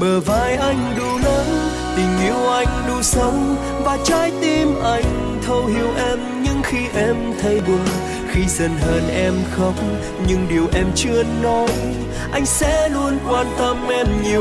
bờ vai anh đủ lớn tình yêu anh đủ sâu và trái tim anh thấu hiểu em nhưng khi em thấy buồn. Khi giận hờn em khóc, nhưng điều em chưa nói, anh sẽ luôn quan tâm em nhiều.